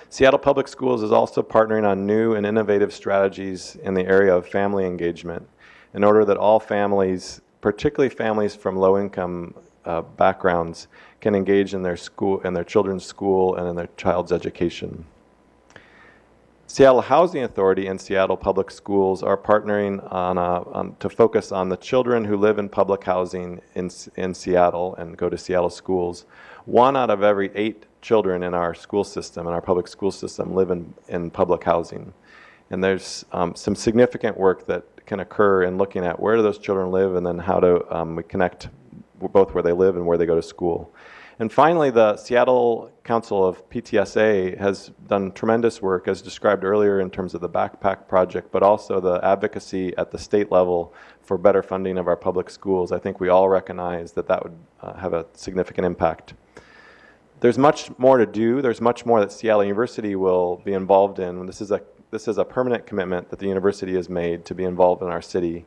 Seattle Public Schools is also partnering on new and innovative strategies in the area of family engagement in order that all families, particularly families from low-income uh, backgrounds, can engage in their school, in their children's school and in their child's education. Seattle Housing Authority and Seattle Public Schools are partnering on, a, to focus on the children who live in public housing in, in Seattle and go to Seattle schools. One out of every eight children in our school system, in our public school system, live in, in public housing. And there's um, some significant work that can occur in looking at where do those children live and then how to um, connect both where they live and where they go to school. And finally, the Seattle Council of PTSA has done tremendous work, as described earlier in terms of the backpack project, but also the advocacy at the state level for better funding of our public schools. I think we all recognize that that would uh, have a significant impact. There's much more to do. There's much more that Seattle University will be involved in. This is a, this is a permanent commitment that the university has made to be involved in our city.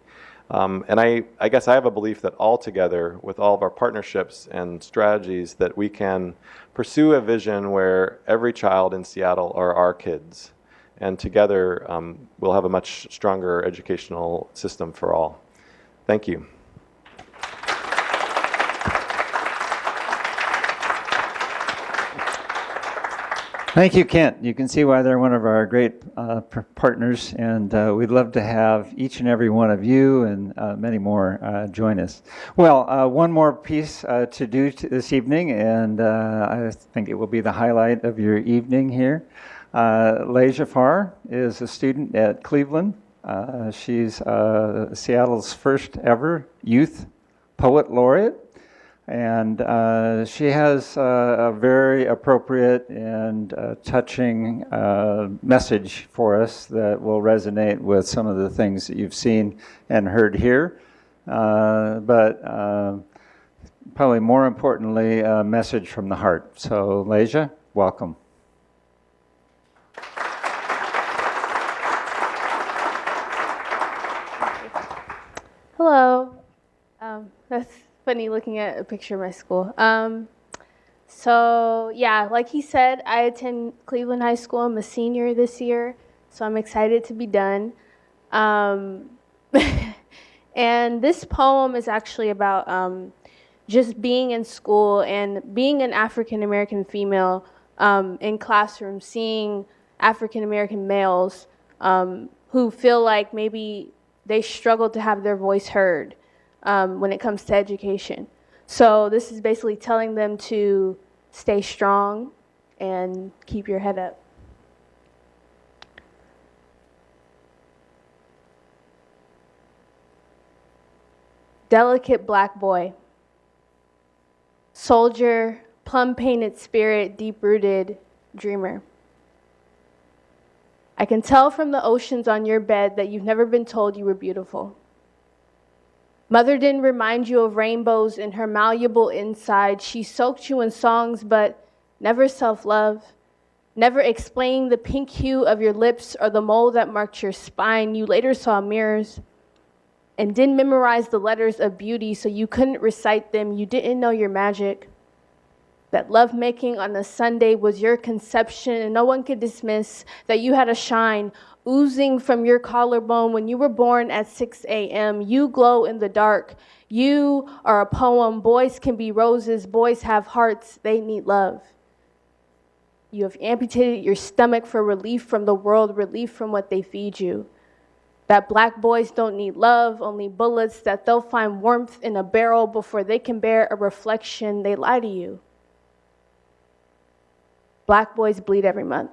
Um, and I, I guess I have a belief that all together, with all of our partnerships and strategies, that we can pursue a vision where every child in Seattle are our kids. And together, um, we'll have a much stronger educational system for all. Thank you. Thank you, Kent. You can see why they're one of our great uh, partners, and uh, we'd love to have each and every one of you and uh, many more uh, join us. Well, uh, one more piece uh, to do this evening, and I think it will be the highlight of your evening here. Uh, Leija Farr is a student at Cleveland. She's Seattle's first ever youth poet laureate. And uh, she has uh, a very appropriate and uh, touching uh, message for us that will resonate with some of the things that you've seen and heard here. Uh, but uh, probably more importantly, a message from the heart. So, Leija, welcome. Hello. Um, that's funny looking at a picture of my school. Um, so, yeah, like he said, I attend Cleveland High School. I'm a senior this year, so I'm excited to be done. Um, *laughs* and this poem is actually about um, just being in school and being an African American female um, in classrooms, seeing African American males um, who feel like maybe they struggle to have their voice heard um, when it comes to education. So this is basically telling them to stay strong and keep your head up. Delicate black boy, soldier, plum painted spirit, deep rooted dreamer. I can tell from the oceans on your bed that you've never been told you were beautiful. Mother didn't remind you of rainbows in her malleable inside. She soaked you in songs, but never self love. Never explained the pink hue of your lips or the mole that marked your spine. You later saw mirrors and didn't memorize the letters of beauty, so you couldn't recite them. You didn't know your magic. That lovemaking on a Sunday was your conception, and no one could dismiss that you had a shine oozing from your collarbone when you were born at 6 a.m. You glow in the dark. You are a poem. Boys can be roses. Boys have hearts. They need love. You have amputated your stomach for relief from the world, relief from what they feed you. That black boys don't need love, only bullets, that they'll find warmth in a barrel before they can bear a reflection. They lie to you. Black boys bleed every month.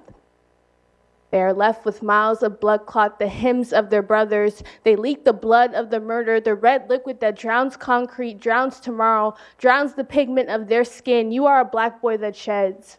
They are left with miles of blood clot, the hymns of their brothers. They leak the blood of the murder, the red liquid that drowns concrete, drowns tomorrow, drowns the pigment of their skin. You are a black boy that sheds.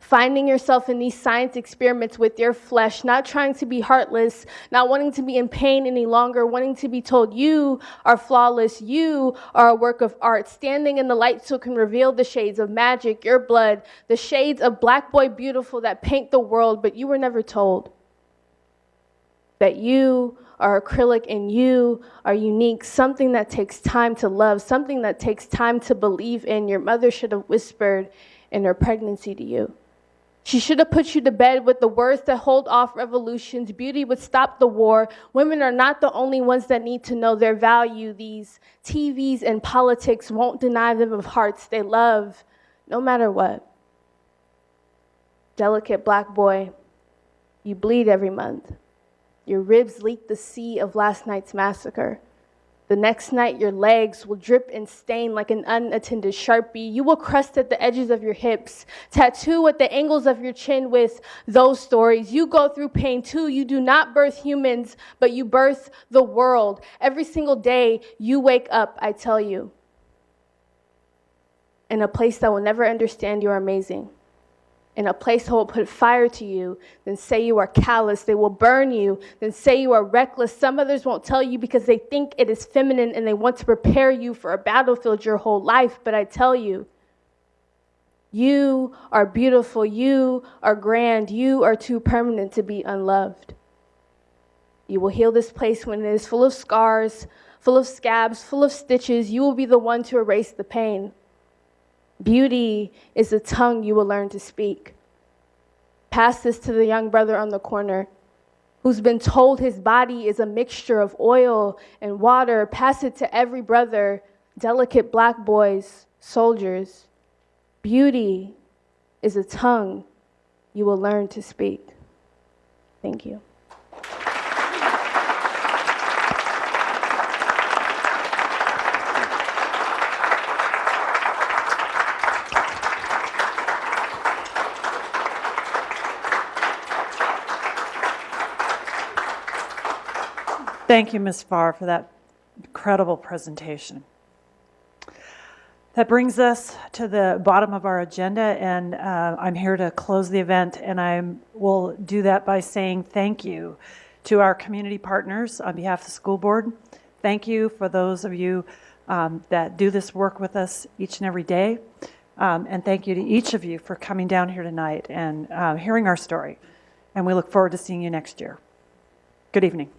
Finding yourself in these science experiments with your flesh, not trying to be heartless, not wanting to be in pain any longer, wanting to be told you are flawless, you are a work of art, standing in the light so it can reveal the shades of magic, your blood, the shades of black boy beautiful that paint the world, but you were never told that you are acrylic and you are unique, something that takes time to love, something that takes time to believe in. Your mother should have whispered in her pregnancy to you. She should have put you to bed with the words that hold off revolutions. Beauty would stop the war. Women are not the only ones that need to know their value. These TVs and politics won't deny them of hearts they love, no matter what. Delicate black boy, you bleed every month. Your ribs leak the sea of last night's massacre. The next night, your legs will drip and stain like an unattended sharpie. You will crust at the edges of your hips, tattoo at the angles of your chin with those stories. You go through pain too. You do not birth humans, but you birth the world. Every single day you wake up, I tell you, in a place that will never understand you're amazing in a place that will put fire to you, then say you are callous. They will burn you, then say you are reckless. Some others won't tell you because they think it is feminine and they want to prepare you for a battlefield your whole life. But I tell you, you are beautiful. You are grand. You are too permanent to be unloved. You will heal this place when it is full of scars, full of scabs, full of stitches. You will be the one to erase the pain. Beauty is the tongue you will learn to speak. Pass this to the young brother on the corner who's been told his body is a mixture of oil and water. Pass it to every brother, delicate black boys, soldiers. Beauty is a tongue you will learn to speak. Thank you. Thank you, Ms. Farr, for that incredible presentation. That brings us to the bottom of our agenda, and uh, I'm here to close the event, and I will do that by saying thank you to our community partners on behalf of the school board. Thank you for those of you um, that do this work with us each and every day. Um, and thank you to each of you for coming down here tonight and uh, hearing our story. And we look forward to seeing you next year. Good evening.